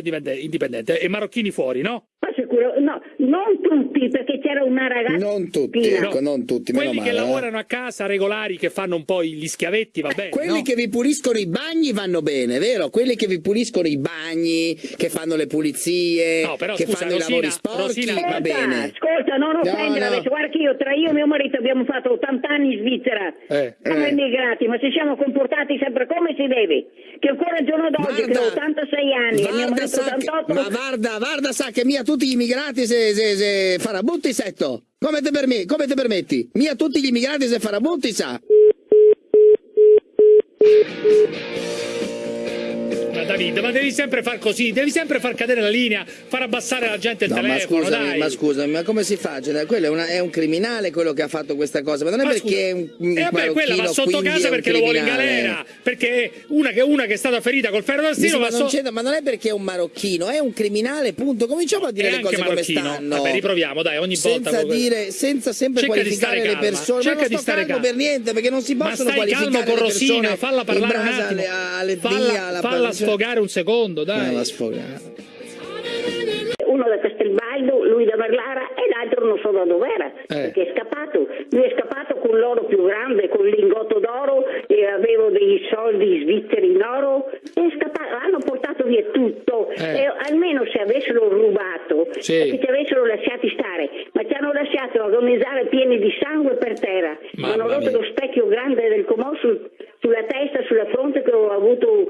Indipendente. E marocchini fuori, no? Ma sicuro, no, non tutti, perché c'era una ragazza. Non tutti, ecco, non tutti, meno Quelli male. che eh. lavorano a casa, regolari, che fanno un po' gli schiavetti, va bene. Quelli no? che vi puliscono i bagni vanno bene, vero? Quelli che vi puliscono i bagni, che fanno le pulizie, No, però che scusa, fanno i Rosina, lavori sporchi, Rosina- va Ascolta, bene. ascolta, non No, offendere no. adesso. Guarda che io, tra io e mio marito abbiamo fatto 80 anni in Svizzera. Eh. Siamo Eh. immigrati, ma ci siamo comportati sempre come si deve. Che ancora al giorno d'oggi, che ho 86 anni, e mio Varda sa che, 88, ma Varda, Varda sa che mia tutti gli immigrati se, se, se farabutti setto. Come te, permi- come te permetti? Mia tutti gli immigrati se farabutti sa. Ma David, ma devi sempre far così, devi sempre far cadere la linea, far abbassare la gente il No, ma telefono, scusami, dai. ma scusami, ma come si fa? Cioè, quello è, una- è un criminale quello che ha fatto questa cosa, ma non è Ma perché scusa, è un, un e vabbè, quella va sotto casa è perché lo vuole in galera. Perché una che, una che è stata ferita col ferro da stiro va c'entra, ma non è perché è un marocchino, è un criminale, punto. Cominciamo a dire E le cose come stanno. Vabbè, riproviamo, dai, ogni volta. senza con- dire, senza sempre Cerca qualificare le persone. cerca ma non di sto stare calmo calma. per niente, perché non si Ma possono stai qualificare calmo con le Rosina, persone falla parlare un attimo. alle, alle falla, alla falla sfogare un secondo, dai. La sfogare. uno da Castelbaldo, lui da Marlara e l'altro non so da dove era, Eh. perché è scappato. Lui è scappato con l'oro più grande, con il lingotto d'oro e avevo dei soldi svizzeri in oro e è scappato. Hanno portato via tutto Eh. e almeno se avessero rubato Sì. e che ci avessero lasciati stare, ma ci hanno lasciato agonizzare pieni di sangue per terra. Mamma hanno rotto mia. lo specchio grande del comò sul- sulla testa, sulla fronte che ho avuto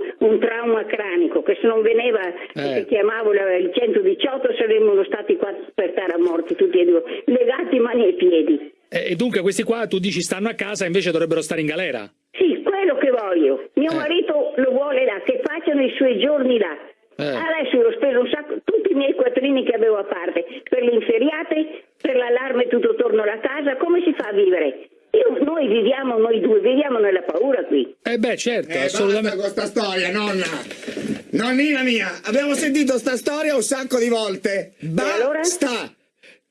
cranico, che se non veniva Eh. che chiamavo la- il 118 saremmo stati qua per terra morti tutti e due, legati mani e piedi. E, e dunque questi qua tu dici stanno a casa, invece dovrebbero stare in galera. Sì, quello che voglio. Mio Eh. marito lo vuole là, che facciano i suoi giorni là. Eh. Adesso ho speso un sacco, tutti i miei quattrini che avevo a parte, per le inferiate, per l'allarme tutto attorno alla casa, come si fa a vivere? Io- noi viviamo, noi due, viviamo nella paura qui. Eh beh, certo, Eh, assolutamente. basta con sta storia, nonna. Nonnina mia, abbiamo sentito sta storia un sacco di volte. allora? Basta.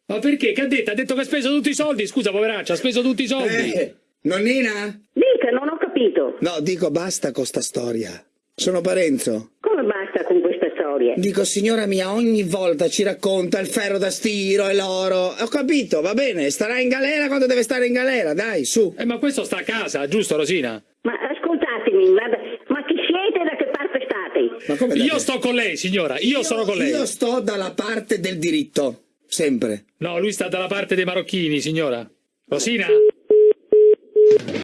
Ma perché? Che ha detto? Ha detto che ha speso tutti i soldi? Scusa, poveraccia, ha speso tutti i soldi. Eh, nonnina? Dica, non ho capito. No, dico basta con sta storia. Sono Parenzo. Come basta con questa storia? Dico, signora mia, ogni volta ci racconta il ferro da stiro e l'oro. Ho capito, va bene, starà in galera quando deve stare in galera, dai, su. Eh, ma questo sta a casa, giusto Rosina? Ma ascoltatemi, guarda, ma chi siete e da che parte state? Ma come Io sto con lei, signora, io, sono con lei. Io sto dalla parte del diritto, sempre. No, lui sta dalla parte dei marocchini, signora. Rosina?